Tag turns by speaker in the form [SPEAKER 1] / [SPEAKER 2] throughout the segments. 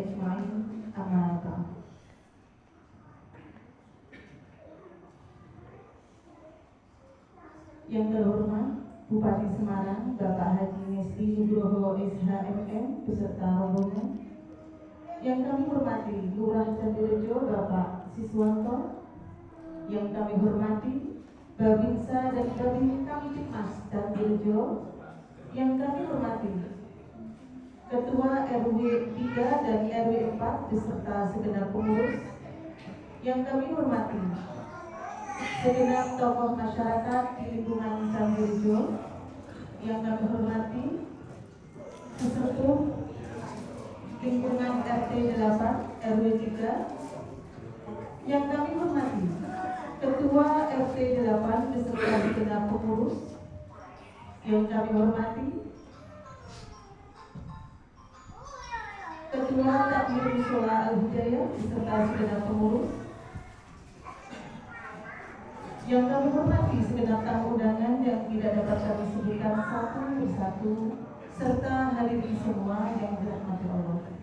[SPEAKER 1] Ajma'in. Amma ba'd. Yang terhormat Bupati Semarang Bapak Haji Nesli Nugroho SHMM beserta rombongan yang kami hormati Lurah Candirejo Bapak Siswanto yang kami hormati Babinsa dan Babin Kamtipmas Candirejo yang kami hormati Ketua RW 3 dan RW 4 beserta segenap pengurus. Yang kami hormati segenap tokoh masyarakat di lingkungan Canggujo yang kami hormati peserta lingkungan RT 8 RW 3 yang kami hormati Ketua RT 8 beserta segenap pengurus yang kami hormati Ketua Takmir Musola Al-Hidayah beserta segenap pengurus yang kami hormati segenap tamu undangan yang tidak dapat kami sebutkan satu persatu serta hadirin semua yang dirahmati Allah.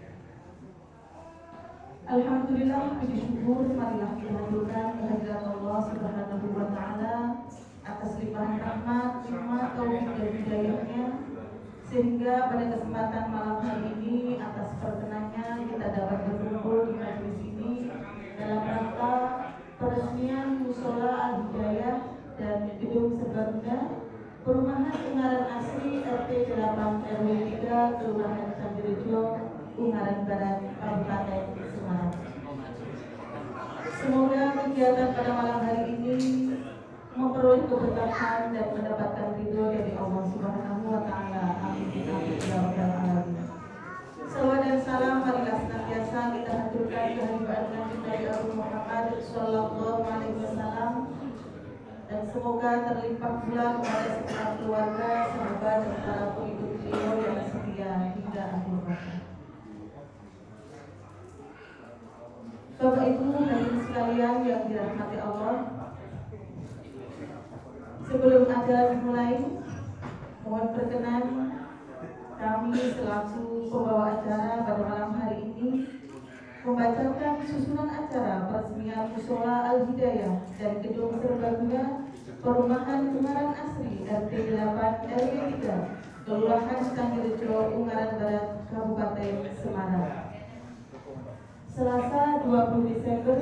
[SPEAKER 1] Alhamdulillah puji syukur marilah kita haturkan kehadirat Allah Subhanahu wa taala atas limpahan rahmat, nikmat, taufik dan hidayahnya. Sehingga pada kesempatan malam hari ini atas perkenannya kita dapat berkumpul di majelis ini dalam rangka peresmian Musola Al-Hidayah dan Gedung Serbaguna Perumahan Ungaran Asri RT 8 RW 3 Kelurahan Candirejo Ungaran Barat Kabupaten Semarang Semoga kegiatan pada malam hari ini memperoleh keberkahan dan mendapatkan ridho dari Allah Subhanahu wa taala. Amin. Amin. Dan salam marilah senantiasa kita haturkan kehadiran Nabi dari Abu Muhammad Sallallahu Alaihi Wasallam dan semoga terlimpah pula kepada segenap keluarga, sahabat dan para pengikut beliau yang setia hingga akhir hayat. Bapak Ibu hadirin sekalian yang dirahmati Allah, sebelum acara dimulai, mohon berkenan kami selaku pembawa acara pada malam hari ini membacakan susunan acara peresmian Musola Al-Hidayah dan Gedung Serbaguna Perumahan Ungaran Asri RT 8 RW 3 Kelurahan Candirejo Ungaran Barat Kabupaten Semarang. Selasa 20 Desember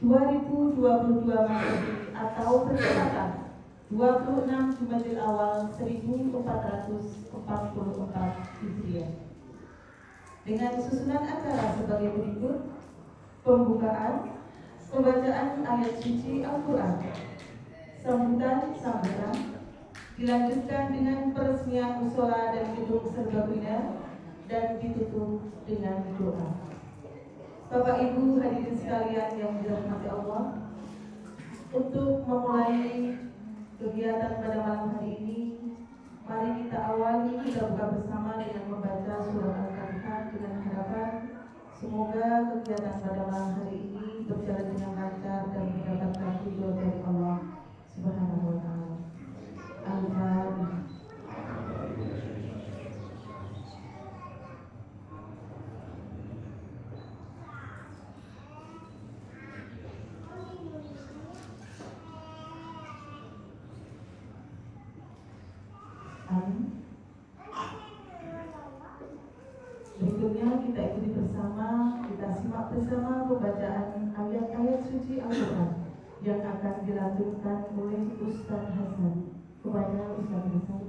[SPEAKER 1] 2022 Masehi atau bertepatan 26 Jumadil Awal 1444 Hijriah. Dengan susunan acara sebagai berikut: pembukaan, pembacaan ayat suci Al-Qur'an, sambutan sambutan, dilanjutkan dengan peresmian musola dan gedung serbaguna dan ditutup dengan doa. Bapak Ibu hadirin sekalian yang dirahmati Allah, untuk memulai kegiatan pada malam hari ini Mari kita awali kita buka bersama dengan membaca surat Al-Fatihah dengan harapan Semoga kegiatan pada malam hari ini berjalan dengan lancar dan mendapatkan ridho dari Allah Subhanahu wa taala. Al-Fatihah. Amin. Berikutnya kita ikuti bersama, kita simak bersama pembacaan ayat-ayat suci Al-Quran yang akan dilanjutkan oleh Ustaz Hasan kepada Ustaz Hasan.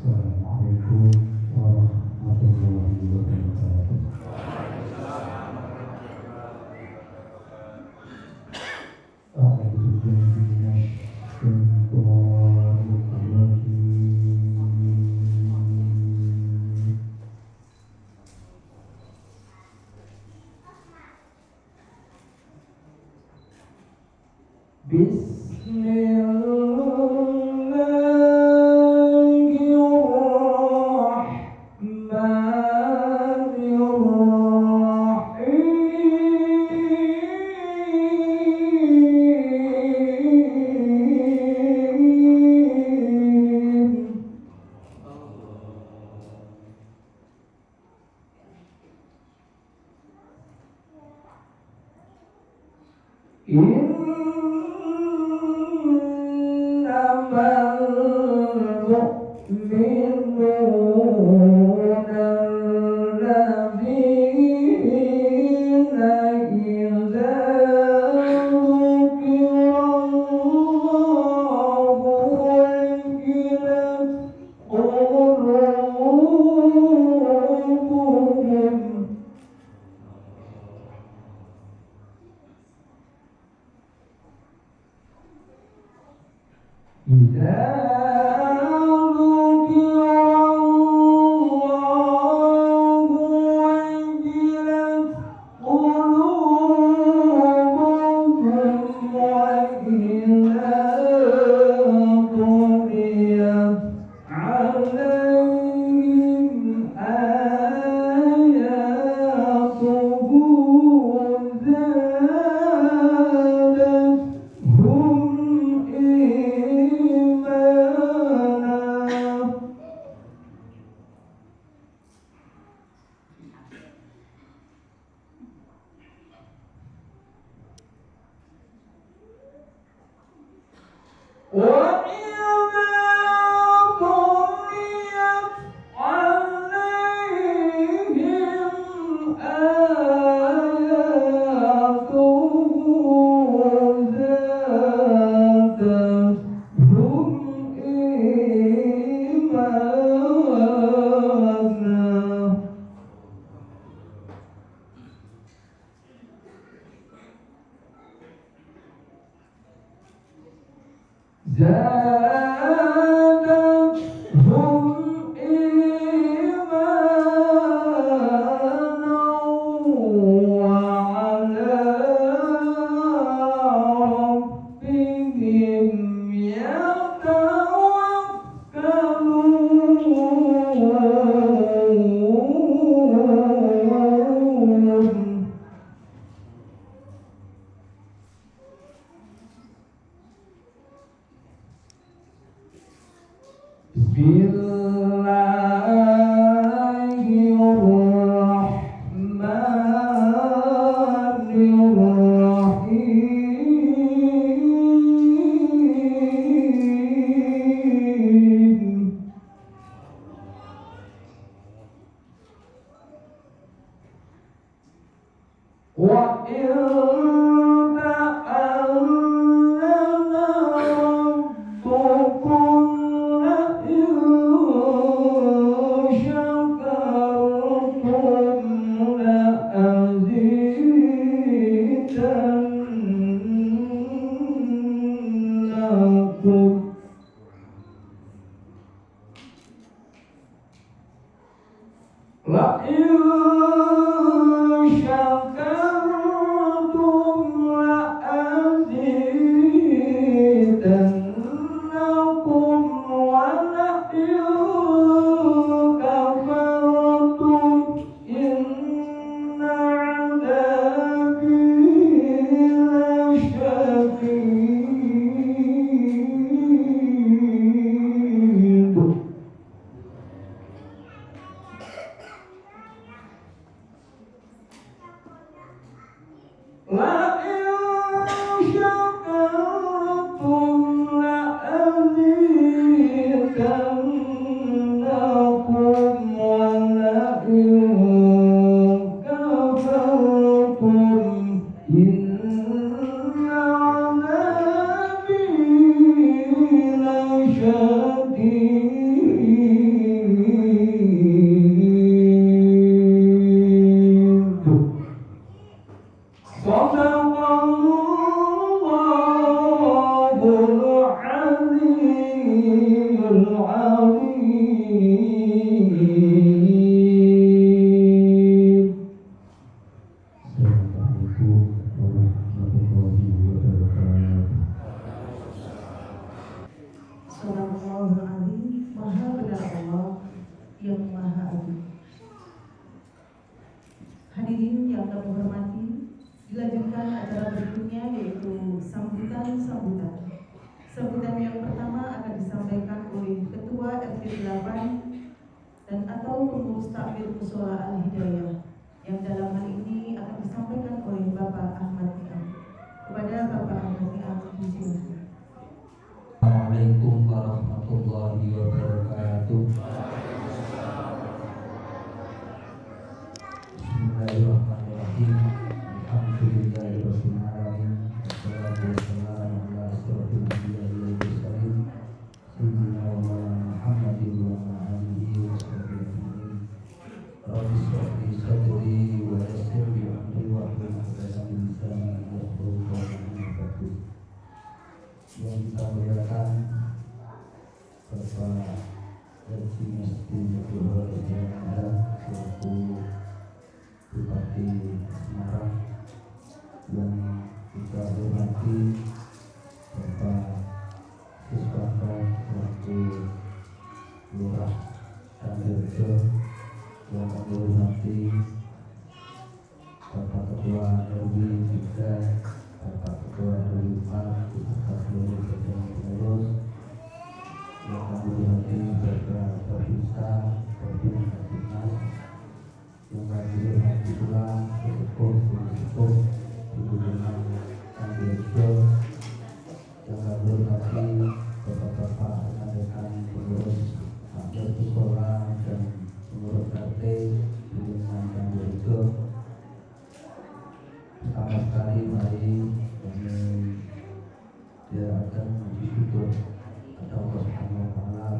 [SPEAKER 2] Assalamualaikum
[SPEAKER 3] Amen. hari-hari kami akan bersyukur kepada
[SPEAKER 4] Allah Subhanahu wa taala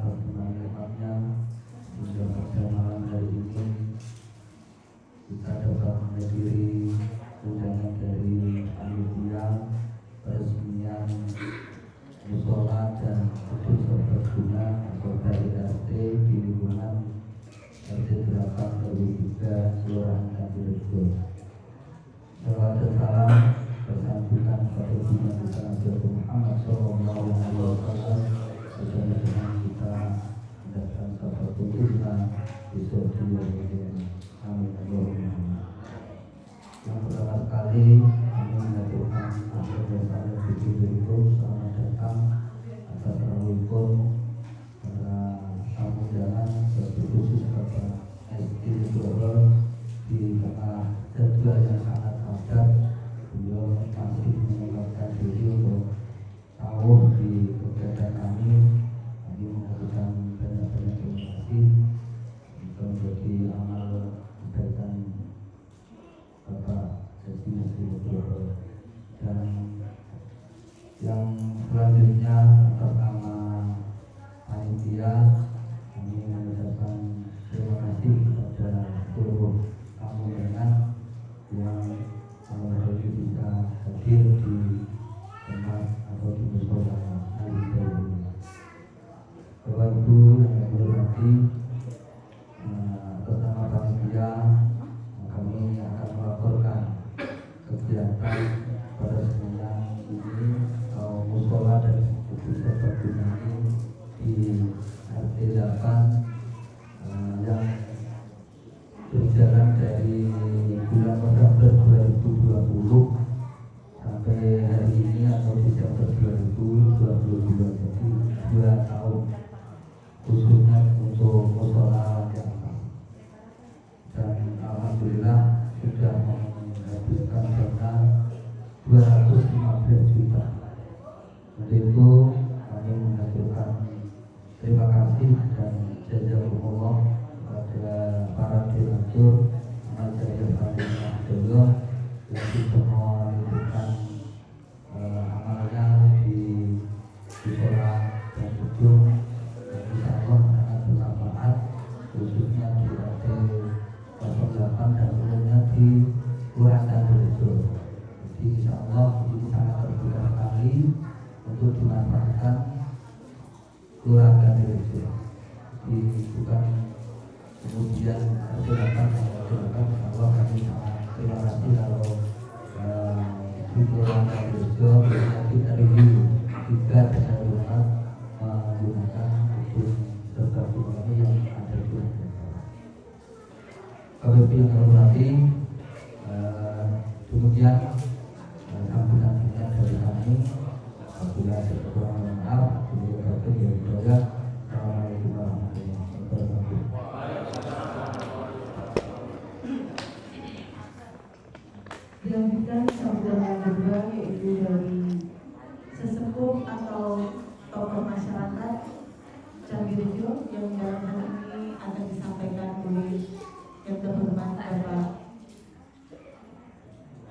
[SPEAKER 4] yang
[SPEAKER 1] terhormat Bapak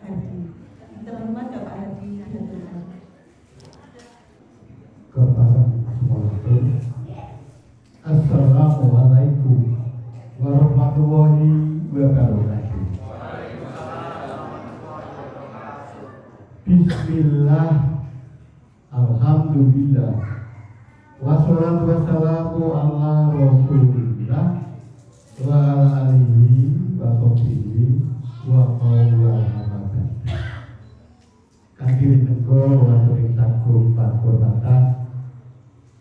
[SPEAKER 1] Hadi. Yang terhormat Bapak Hadi
[SPEAKER 2] Hadirman Assalamualaikum. Assalamualaikum warahmatullahi wabarakatuh. Bismillah. Alhamdulillah. Wassalatu wassalamu ala rasulillah.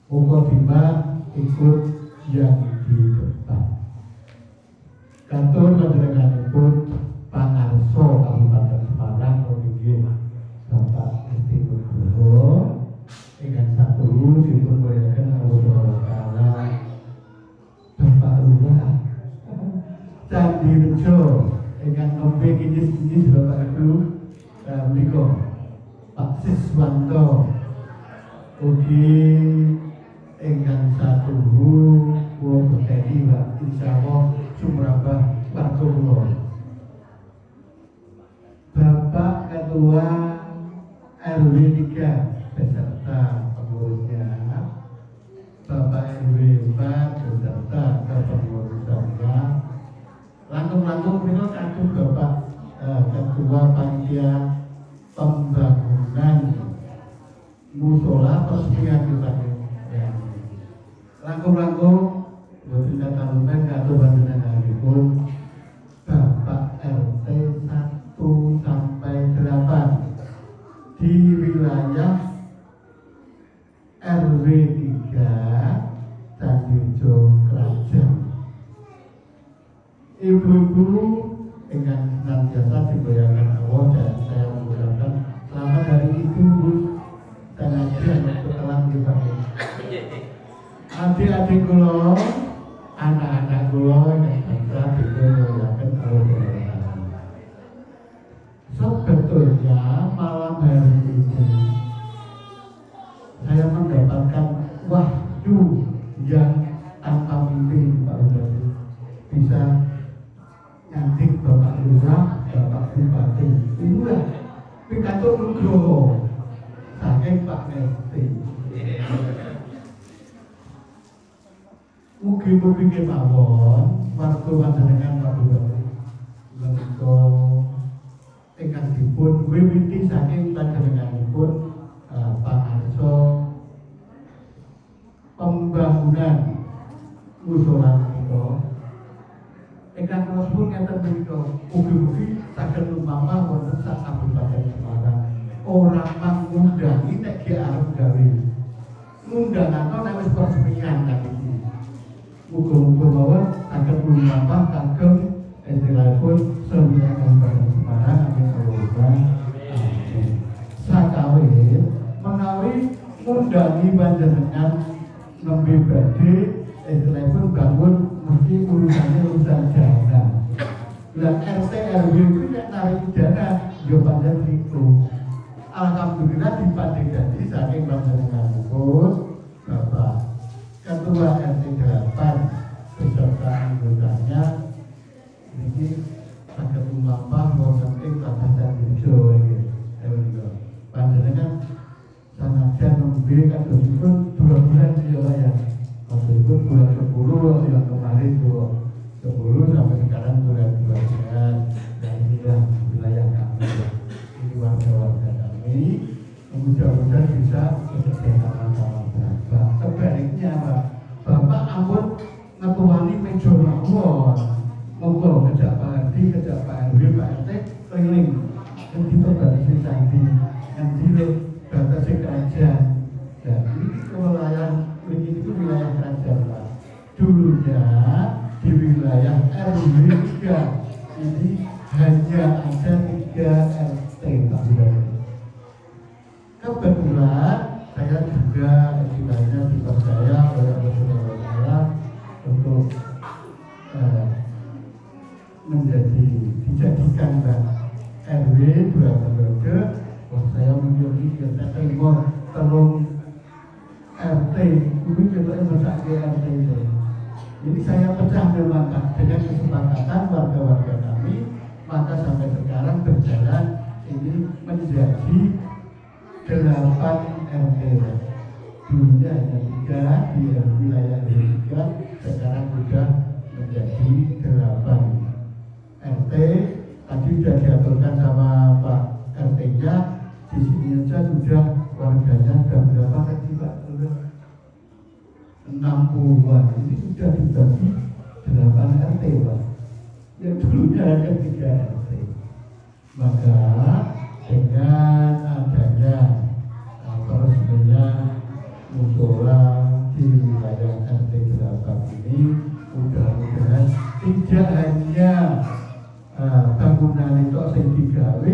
[SPEAKER 2] Muka timbang ikut yang di depan. Kantor panjenenganipun Pangarso Kabupaten Semarang Provinsi Bapak Esti Nugroho ingkang satu Allah Subhanahu taala Bapak Candi Rejo kinyis-kinyis Bapak Pak Siswanto. Ugi ingkang satu kula beteni Pak insyaallah warga kula Bapak Ketua RW 3 beserta pengurusnya. Bapak RW 4 beserta kepengurusannya. Langsung-langsung kita kagum Bapak eh, Ketua Panitia Pembangunan Musola Peresmian Adik-adik kula, anak-anak kula yang bangsa digoyangkan Allah Subhanahu Sebetulnya malam hari ini saya mendapatkan wahyu yang tanpa mimpi Pak Bupati bisa nyantik Bapak Lurah, Bapak Bupati. Inilah pidato Nugroho saking Pak Nesti. Mugi-mugi kemawon warga panjenengan Pak Bupati. Menika ingkang dipun wiwiti saking panjenenganipun uh, Pak Arso pembangunan musola menika ingkang kula suwun ngeten menika mawon saged lumampah kagem istilahipun semua Kabupaten Semarang amin amin. Sakawin menawi ngundangi panjenengan nembe badhe istilahipun bangun mesti urusannya urusan dana lah RT RW itu nek narik dana pancen niku Alhamdulillah dipandhe dadi saking panjenenganipun Bapak Ketua RT mudah-mudahan bisa bekerja sama-sama Bapak. Sebaliknya Pak, Bapak ampun ngetuani meja mawon. Monggo kejak Pak RT, kejak Pak RW, Pak RT keliling. Yang diperbatasi candi yang di batasi kerajaan. Dan ini kewilayahan ini itu wilayah kerajaan Pak. Dulunya di wilayah RW terima telung RT ini kita masak ke RT itu. Jadi saya pecah memang dengan kesepakatan warga-warga kami maka sampai sekarang berjalan ini menjadi delapan RT dulunya hanya tiga di wilayah tiga sekarang sudah menjadi delapan RT tadi sudah diaturkan sama Pak RT-nya di sini aja sudah warganya sudah berapa tadi Pak? 60-an ini sudah dibagi 8 RT Pak? Yang dulunya hanya 3 RT maka dengan adanya apa sebenarnya musola di wilayah RT Gerabat ini mudah-mudahan tidak hanya uh, bangunan itu yang digawe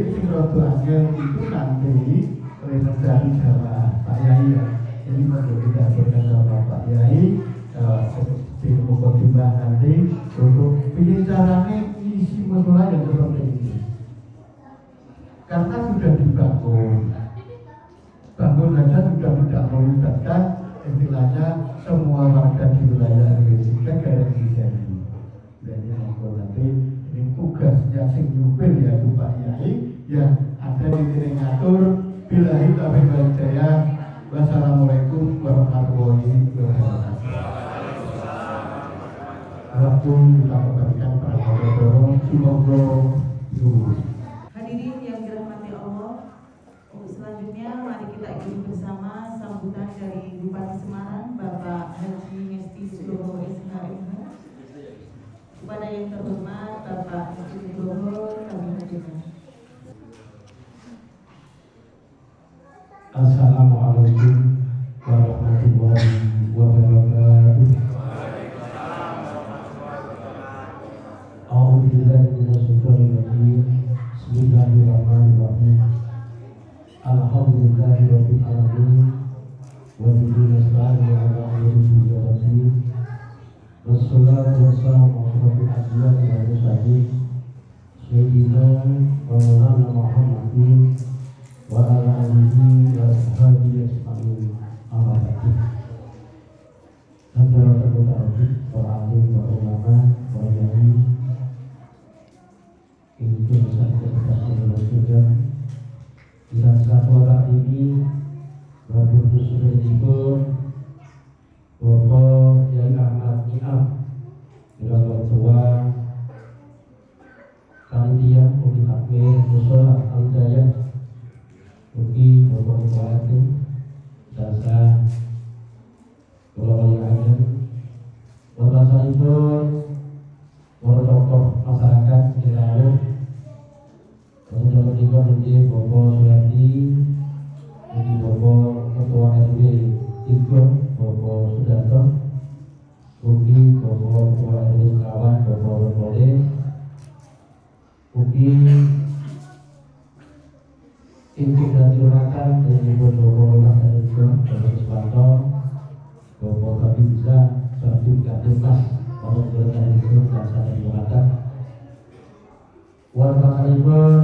[SPEAKER 2] angel itu nanti mencari jamaah Pak Yai ya. Ini perlu kita aturkan sama Pak Yai uh, di mukadimah nanti untuk pilih caranya isi musola yang seperti ini. Karena sudah dibangun bangun saja sudah tidak melibatkan istilahnya semua warga di wilayah RW 3 garis ini. Monggo nanti ini tugasnya sing nyupir ya Pak Yai yang ada di ngatur bilahi taufiq wal hidayah wassalamualaikum warahmatullahi wabarakatuh Waktu kita memberikan para saudara semoga lurus
[SPEAKER 1] Hadirin yang dirahmati Allah, untuk selanjutnya mari kita ikuti bersama sambutan dari Bupati Semarang, Bapak Haji Ngesti Suloho SHMH. Kepada yang terhormat Bapak Haji Nugroho, kami hadirkan.
[SPEAKER 5] Assalamualaikum warahmatullahi wabarakatuh. A'udzubillahi minasyaitonir rajim. Bismillahirrahmanirrahim. Alhamdulillahirabbil alamin. Wa bihi nasta'inu ala umuri dunya Wassalatu wassalamu ala asyrafil anbiya'i wal mursalin. Sayyidina wa maulana Muhammadin wa ala alihi satu saat ini Dihormatan dari Ibu Bapak Ibu Bapak Suwanto Bapak Kami bisa Satu Katimas Bapak Geletan Ibu dan Sana Dihormatan Warga Kalibur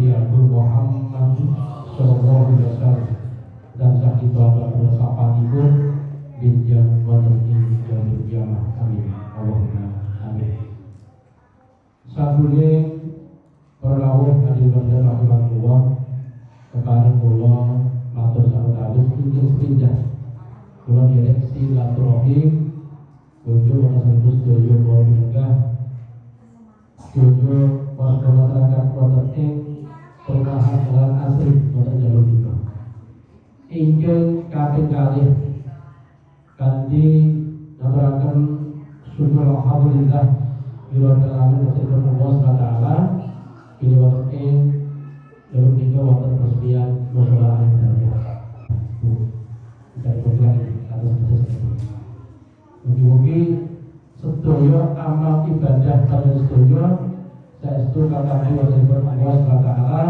[SPEAKER 5] Nabi Agung Muhammad Sallallahu Alaihi Wasallam. Dan sakito dan sahabatipun binjang wonten ing jamin kiamah amin. Allahumma amin. Sabune perlawuh adil bandar rahimahullah kepada kula matur sawetawis ingkang sepindah kula direksi wonten satus doyo kula minegah Jojo warga masyarakat wonten ing ingkang kating kalih kanthi ngaturaken syukur alhamdulillah bila kalamin matur Allah Subhanahu taala bila wonten ing dalam kita wonten persediaan masalah ing dalem kita program atas atas Mugi-mugi sedoyo amal ibadah kalian sedoyo. Saya setuju kata Allah Subhanahu wa taala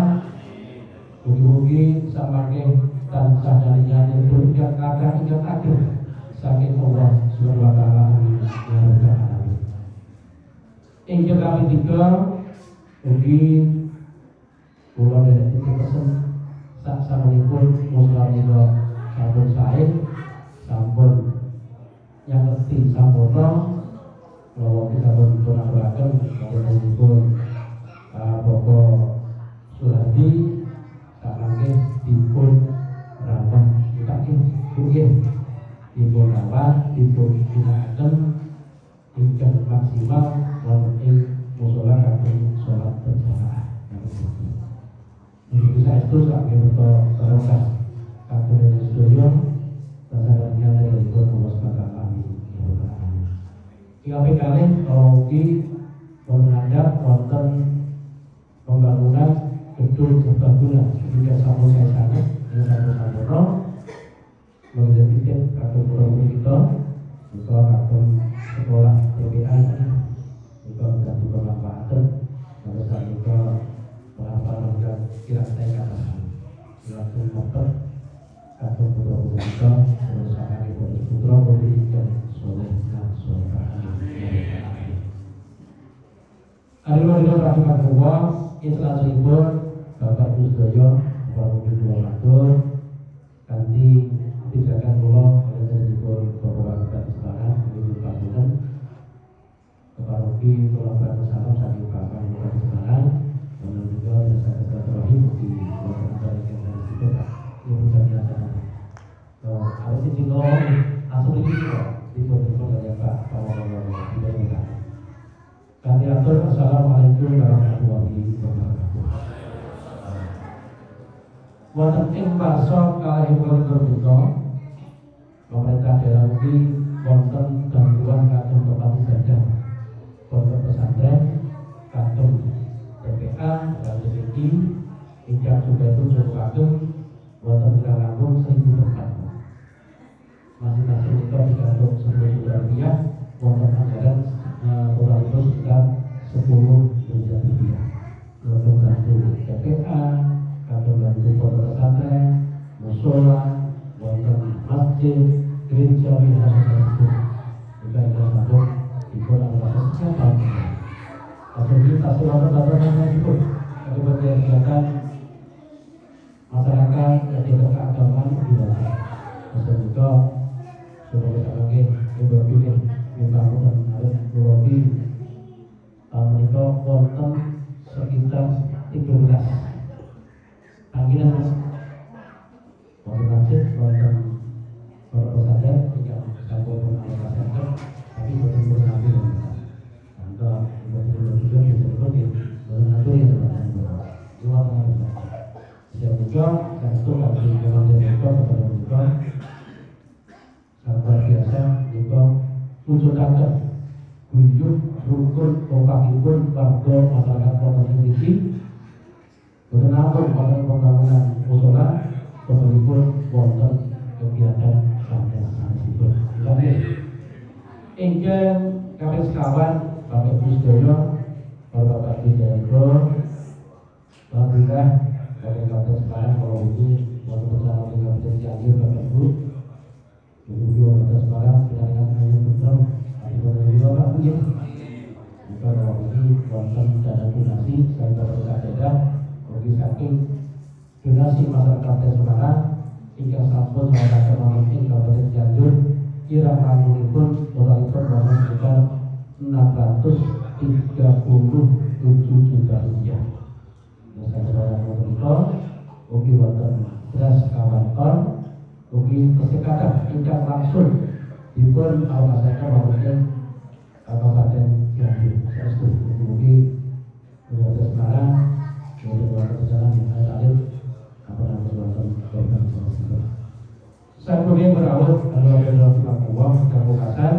[SPEAKER 5] mugi-mugi samangke sadarinya itu yang yang ada saking Allah Subhanahu wa taala alamin. Injil kami tiga mugi kula dari itu pesen sak samunipun muslim itu sampun sae sampun yang ngerti sampurna bahwa kita pun pun aturaken pun rawat dipun ginakaken ingkang maksimal wonten ing musala kagem salat berjamaah. Begitu saya itu sakit untuk terangkan kagem dari sedaya Rasakannya dari itu Allah SWT Amin Hingga kali di menghadap wonten pembangunan gedung serbaguna ketika sama saya sekolah TPA juga ganti pemanfaatan pada saat juga penghafal dan kira saya katakan langsung motor pulau kita terus akan ibu putra beri dan soleh dan soleh kita rahimahullah Ini selanjutnya Bapak Ibu Sedoyo Bapak Ibu Dua Matur Ganti Pijakan Pulau Oleh Ibu Bapak Bapak Sebarang Ibu Patungan Pulau Bapak Salam Bapak Bapak Sebarang Dan juga Jasa Terakhir Di Yang dari situ Ada sih di Bapak Pak Bapak kami atur. Assalamualaikum warahmatullahi wabarakatuh. Wonten ing paso kalih pemerintah daerah ugi wonten gangguan kagem tempat ibadah pondok pesantren kagem TPA kagem iki ingkang juga itu cukup kagem wonten kirang langkung seribu tempat masing-masing itu digantung sepuluh juta rupiah wonten anggaran total itu sekitar 10 miliar rupiah. Untuk bantu TPA, Kita selalu datang itu ada bagian kegiatan masyarakat wujudaken guyub rukun opakipun warga masyarakat kota Boten ampun wonten pembangunan musola. Pun wonten kegiatan santai sanesipun. Kami ingkang kami sekawan Bapak Ibu sedaya Bapak sedaya Alhamdulillah Bapak Kata sekarang kalau ini wonten bersama dengan Presiden Bapak Ibu. Ibu Kata sekarang kita dengan betul Ayo Bapak Ibu ya Jika kalau ini wonten dana donasi saya berkata daerah bagi saking donasi masyarakat Semarang hingga sampun masyarakat Mamukin Kabupaten Cianjur kira pun totalipun wonten sekitar 637 juta rupiah. Saya saudara Motorito, ugi wonten beras kawan ton, ugi kesekatan ingkang langsung dipun alokasikan Mamukin Kabupaten Cianjur. Saya setuju, ugi Kabupaten Semarang kemudian waktu berjalan yang saya tarik apa berlaku program sosial. Saya kemudian berawal lalu ada dalam dan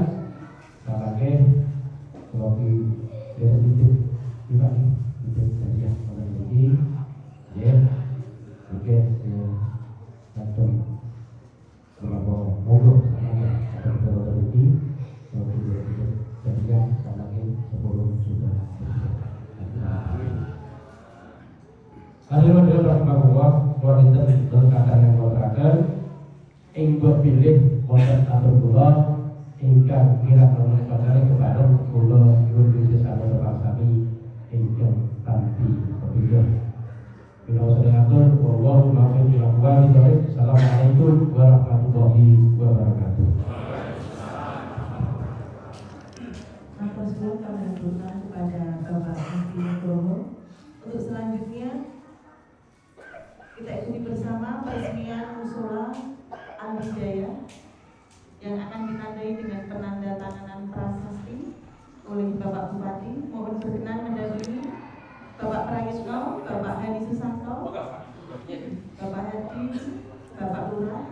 [SPEAKER 5] wabarakatuh.
[SPEAKER 1] Aku sebelum kepada Bapak Haji Nugroho. Untuk selanjutnya kita ikuti bersama peresmian musola Al-Hidayah yang akan ditandai dengan penanda tanganan prasasti oleh Bapak Bupati. maupun berkenan mendampingi Bapak Prayitno, Bapak Hadi Susanto, Bapak Hadi, Bapak Lurah,